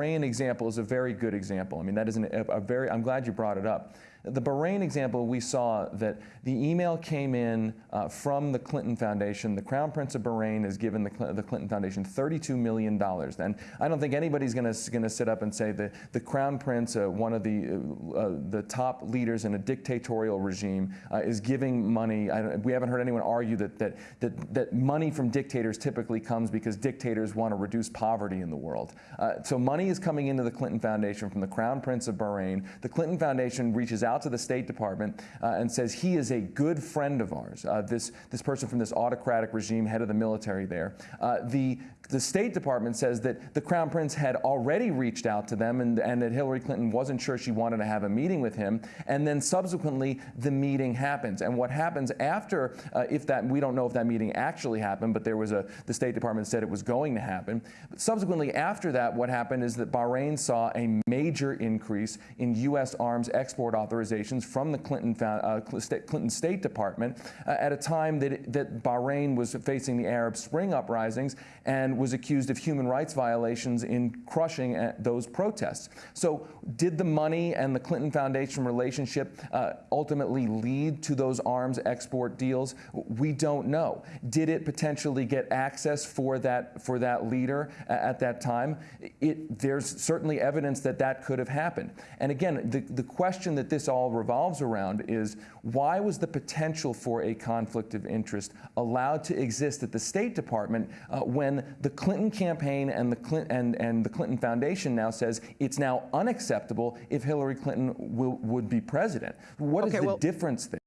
Bahrain example is a very good example. I mean, that is an, a very, I'm glad you brought it up. The Bahrain example, we saw that the email came in uh, from the Clinton Foundation. The Crown Prince of Bahrain has given the, Cl the Clinton Foundation $32 million. And I don't think anybody's going to sit up and say that the Crown Prince, uh, one of the, uh, uh, the top leaders in a dictatorial regime, uh, is giving money. we haven't heard anyone argue that, that, that, that money from dictators typically comes because dictators want to reduce poverty in the world. Uh, so money is coming into the Clinton Foundation from the Crown Prince of Bahrain. The Clinton Foundation reaches out out to the State Department uh, and says he is a good friend of ours, uh, this, this person from this autocratic regime, head of the military there. Uh, the, the State Department says that the Crown Prince had already reached out to them and, and that Hillary Clinton wasn't sure she wanted to have a meeting with him. And then subsequently, the meeting happens. And what happens after, uh, if that, we don't know if that meeting actually happened, but there was a, the State Department said it was going to happen. But subsequently, after that, what happened is that Bahrain saw a major increase in U.S. arms export authorizations from the Clinton, uh, Clinton State Department uh, at a time that, it, that Bahrain was facing the Arab Spring uprisings and was accused of human rights violations in crushing uh, those protests. So did the money and the Clinton Foundation relationship uh, ultimately lead to those arms export deals? We don't know. Did it potentially get access for that, for that leader at that time? It, there's certainly evidence that that could have happened. And again, the, the question that this all revolves around is why was the potential for a conflict of interest allowed to exist at the State Department uh, when the Clinton campaign and the Clinton, and, and the Clinton Foundation now says it's now unacceptable if Hillary Clinton will, would be president. What okay, is the well, difference there?